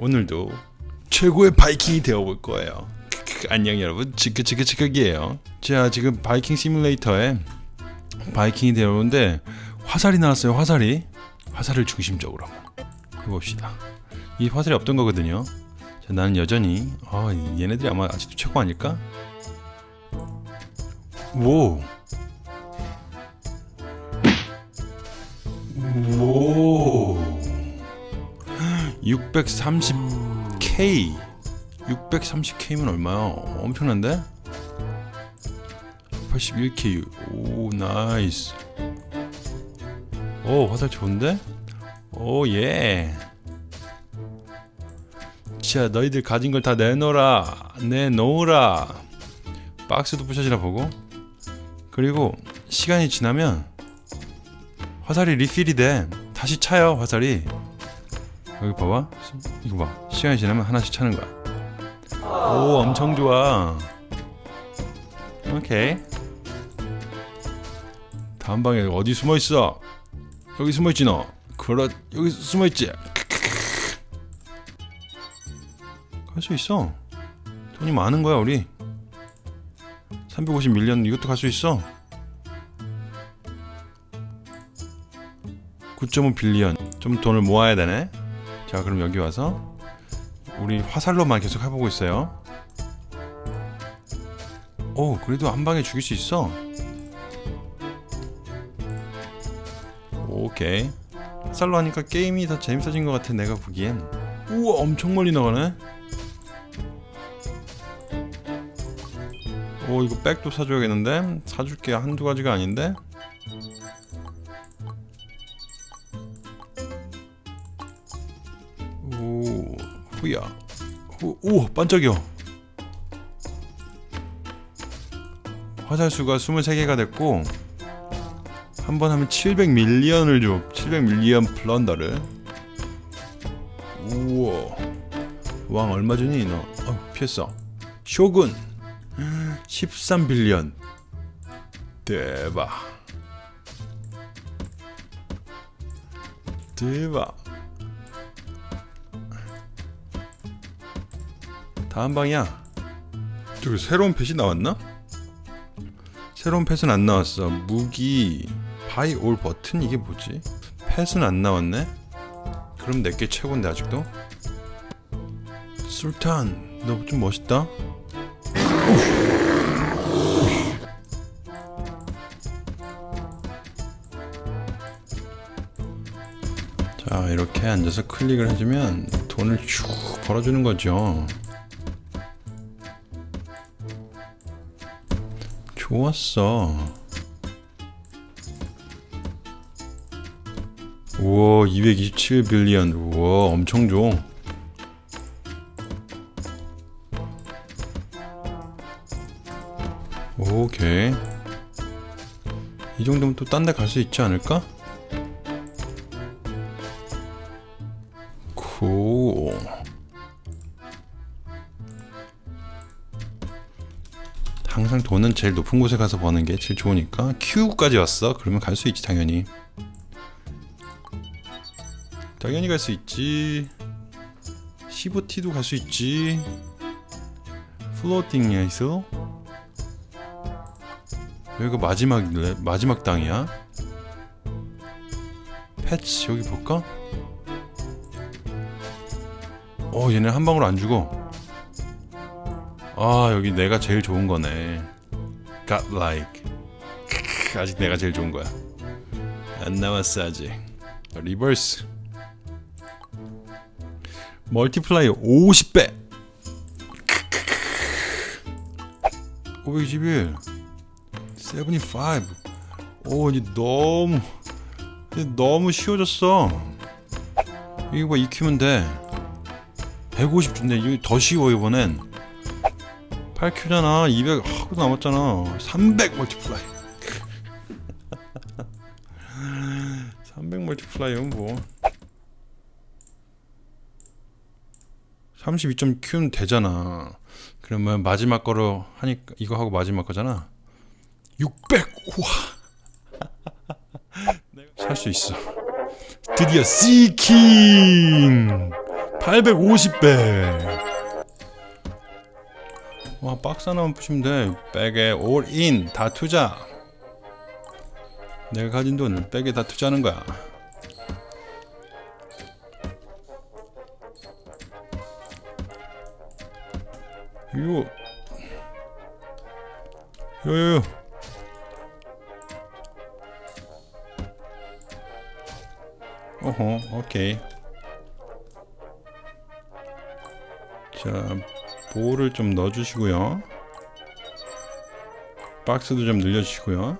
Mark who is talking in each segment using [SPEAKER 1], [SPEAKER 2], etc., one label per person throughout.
[SPEAKER 1] 오늘도 최고의 바이킹이 되어볼 거예요. 안녕 여러분. 지크지크지크기에요. 자 지금 바이킹 시뮬레이터에 바이킹이 되어오는데 화살이 나왔어요 화살이. 화살을 중심적으로 해봅시다. 이 화살이 없던 거거든요. 자, 나는 여전히 아 얘네들이 아마 아직도 최고 아닐까? 오. 오. 630K 630K면 얼마야? 엄청난데? 81K oh nice. 오 화살 좋은데? Oh yeah. 자 너희들 가진 걸 다 내놓으라. 내놓으라. 박스도 부셔지나 보고. 그리고 시간이 지나면 화살이 리필이 돼. 다시 차요 화살이 여기 봐봐. 이거 봐. 시간이 지나면 하나씩 차는 거야. 오 엄청 좋아. 오케이. 다음 방에 어디 숨어있어? 여기 숨어있지 너? 그렇 여기 숨어있지? 갈 수 있어. 돈이 많은 거야 우리. 350 밀리언 이것도 갈 수 있어. 9.5 빌리언. 좀 돈을 모아야 되네 자 그럼 여기 와서 우리 화살로만 계속 해보고 있어요. 오 그래도 한 방에 죽일 수 있어. 오케이. 화살로 하니까 게임이 더 재밌어진 것 같아 내가 보기엔. 우와 엄청 멀리 나가네. 오 이거 백도 사줘야겠는데? 사줄게. 한두 가지가 아닌데 후야. 후, 오 반짝여. 화살 수가 23개가 됐고 한 번 하면 700밀리언을 줘. 700밀리언 플런더를. 우와. 왕 얼마 주니 너? 어, 피했어. 쇼군. 13 billion. 대박. 대박 다음 방이야 저기 새로운 펫이 나왔나? 새로운 pet은 안 나왔어 무기 buy all 버튼 이게 뭐지? 펫은 안 나왔네? 그럼 내게 최고인데 아직도? 술탄 너 좀 멋있다 자 이렇게 앉아서 클릭을 해주면 돈을 쭉 벌어주는 거죠 좋았어. 우와 227빌리언. 우와 엄청 좋 오케이. 이 정도면 또 딴 데 갈 수 있지 않을까? 고 항상 돈은 제일 높은 곳에 가서 버는 게 제일 좋으니까 Q까지 왔어? 그러면 갈 수 있지 당연히 당연히 갈 수 있지 15T도 갈 수 있지 플로팅이야 있어? 여기가 마지막 마지막 땅이야? 패치 여기 볼까? 어 얘네 한 방울 안 죽어 아 여기 내가 제일 좋은 거네. Got like. 아직 내가 제일 좋은 거야. 안 나왔어 아직. 리버스. 멀티플라이어 50배. 521 75오 이제 너무 이제 너무 쉬워졌어. 이거 봐 익히면 돼150 준대. 이거 더 쉬워 이번엔 8Q잖아 200 하고 남았잖아. 300 멀티플라이. 300 멀티플라이는 뭐. 32.Q는 되잖아. 그러면 마지막 거로 하니까 이거 하고 마지막 거잖아. 600 우와 살 수 있어. 드디어 시킹 850배 와 박스 하나만 부시면 돼. 백에 올인 다 투자. 내가 가진 돈을 백에 다 투자하는 거야. 요요요 어허 오케이. 자 볼을 좀 넣어주시고요. 박스도 좀 늘려주시고요.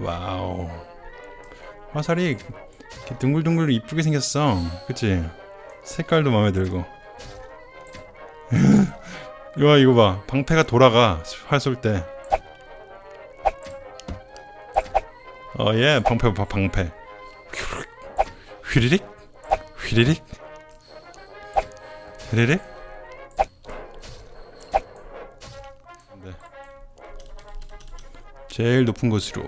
[SPEAKER 1] 와우. 화살이 둥글둥글 이쁘게 생겼어. 그치? 색깔도 마음에 들고. 와 이거 봐. 방패가 돌아가 활 쏠 때. 어예 방패 봐 방패. 휘리릭 휘리릭 휘리릭 네. 제일 높은 곳으로.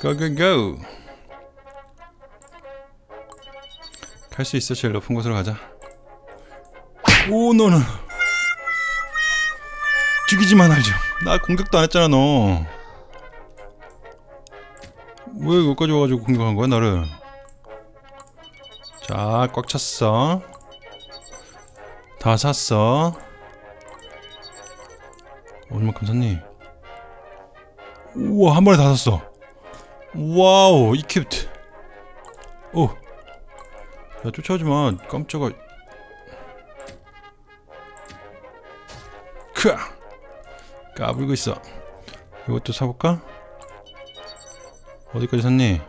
[SPEAKER 1] 고고고 갈 수 있어. 제일 높은 곳으로 가자. 오 너는 죽이지만 알죠. 나 공격도 안 했잖아 너. 왜 여기까지 와가지고 공격한 거야 나를? 자 꽉 찼어 다 샀어. 얼마큼 샀니? 우와 한 번에 다 샀어. Wow equipped. 오. 야, 쫓아오지마. 깜짝아. 크아. 까불고 있어. 이것도 사볼까? 어디까지 샀니?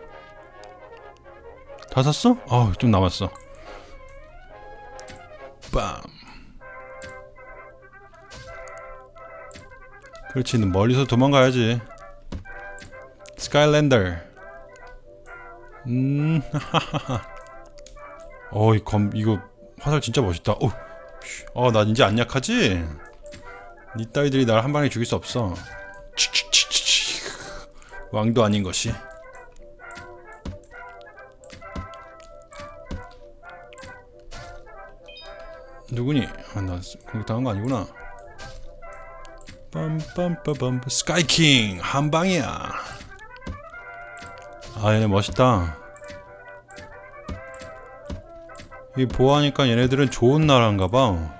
[SPEAKER 1] 다 샀어? 아우 좀 남았어. 빰 그렇지 너 멀리서 도망가야지 스카이랜더 음 하하하 어이 검 이거 화살 진짜 멋있다 어나 이제 안 약하지? 니 따위들이 날 한 방에 죽일 수 없어. 왕도 아닌 것이 누구니? 아 나 공격당한 거 아니구나 빰빰빠밤 스카이킹 한 방이야. 아 얘네 멋있다. 이 보아하니까 얘네들은 좋은 나라인가봐.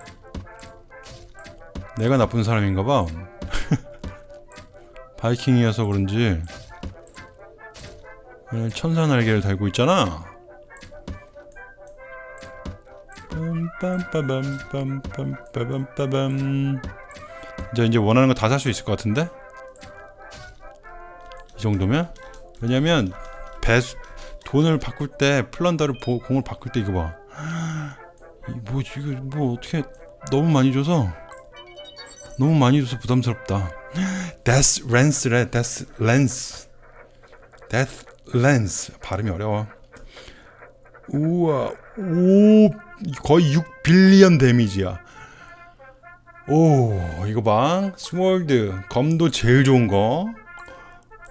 [SPEAKER 1] 내가 나쁜 사람인가봐. 바이킹이어서 그런지. 천사 날개를 달고 있잖아. 빰빰빠밤빰빰빰빰빰 이제 이제 원하는 거 다 살 수 있을 것 같은데 이 정도면 왜냐면 배 돈을 바꿀 때 플런더를 보, 공을 바꿀 때 이거 봐. 뭐 이거 뭐 어떻게 너무 많이 줘서 너무 많이 줘서 부담스럽다. Death Lance래. Death Lance. Death Lance 발음이 어려워. 우와 오 거의 6 빌리언 데미지야. 오 이거 봐 스몰드 검도 제일 좋은 거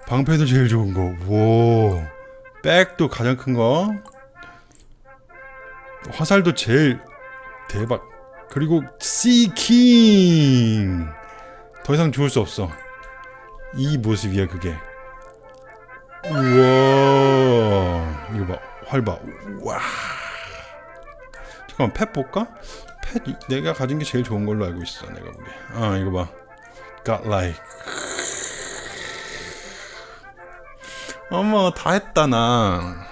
[SPEAKER 1] 방패도 제일 좋은 거 오 백도 가장 큰거 화살도 제일 대박. 그리고 시킹! 더 이상 좋을 수 없어. 이 모습이야 그게. 우와 이거 봐 활봐. 와. 잠깐만 펫 볼까? 펫 이- 내가 가진 게 제일 좋은 걸로 알고 있어 내가 보기에 아 이거 봐. Godlike 어머 다 했다 나.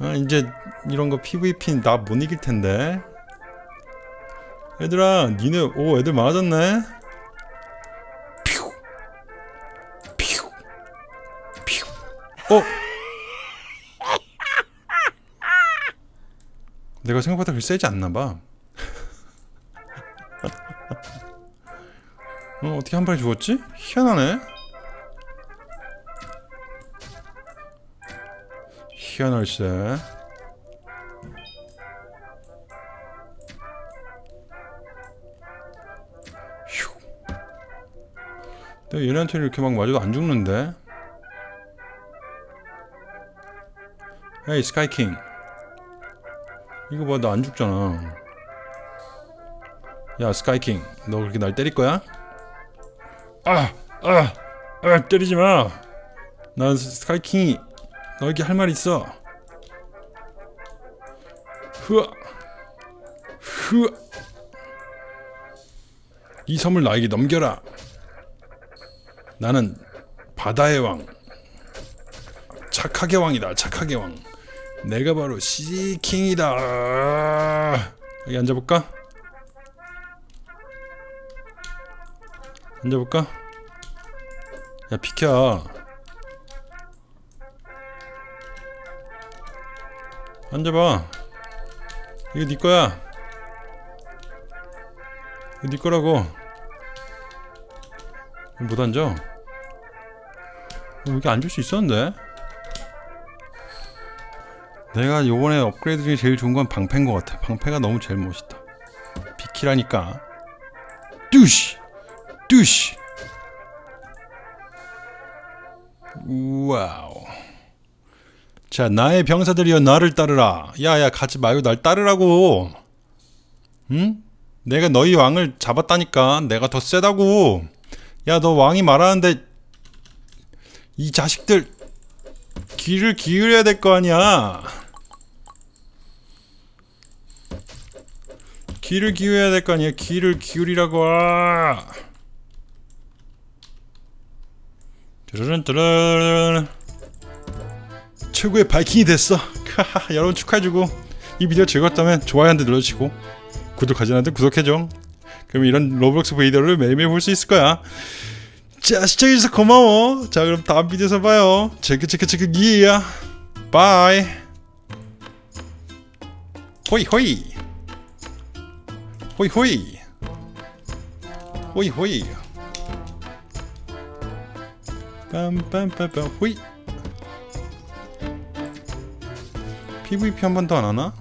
[SPEAKER 1] 아, 이제 이런 거 PVP 나 못 이길 텐데. 얘들아 니네 오 애들 많아졌네. 퓨. 퓨. 퓨. 어? 내가 생각보다 그리 세지 않나봐 어, 어떻게 한 발에 죽었지? 희한하네. 희한할세. 휴. 내가 얘네한테 이렇게 막 맞아도 안 죽는데. 에이 스카이킹 이거 봐 나 안 죽잖아 야 스카이킹 너 그렇게 날 때릴 거야? 아! 아! 아 때리지 마! 난 스카이킹이 너에게 할 말 있어 흐아 흐아 이 섬을 나에게 넘겨라 나는 바다의 왕 착하게 왕이다 착하게 왕 내가 바로 시킹이다 여기 앉아볼까? 앉아볼까? 야 비켜. 앉아봐. 이거 네 거야. 이거 네 거라고. 못 앉아. 어, 여기 앉을 수 있었는데? 내가 요번에 업그레이드 중에 제일 좋은 건 방패인 것 같아. 방패가 너무 제일 멋있다. 비키라니까. 뚜시 뚜시. Wow. 자 나의 병사들이여 나를 따르라. 야야 가지 말고 날 따르라고. 응? 내가 너희 왕을 잡았다니까 내가 더 세다고. 야 너 왕이 말하는데 이 자식들 귀를 기울여야 될 거 아니야. 귀를 기울여야 될 거 아니야. 귀를 기울이라고 드르른 최고의 바이킹이 됐어. 여러분 축하해주고. 이 비디오 즐거웠다면 좋아요 한 대 눌러주시고 구독하지 않았는데 구독해줘. 그럼 이런 로블록스 비디오를 매일매일 볼 수 있을 거야. 자 시청해주셔서 고마워. 자 그럼 다음 비디오에서 봐요. 체크 체크 체크 기야. Bye. 호이 호이. 호이 호이. 호이 호이 빰빰빰빰 호이 PVP 한 번 더 안 하나?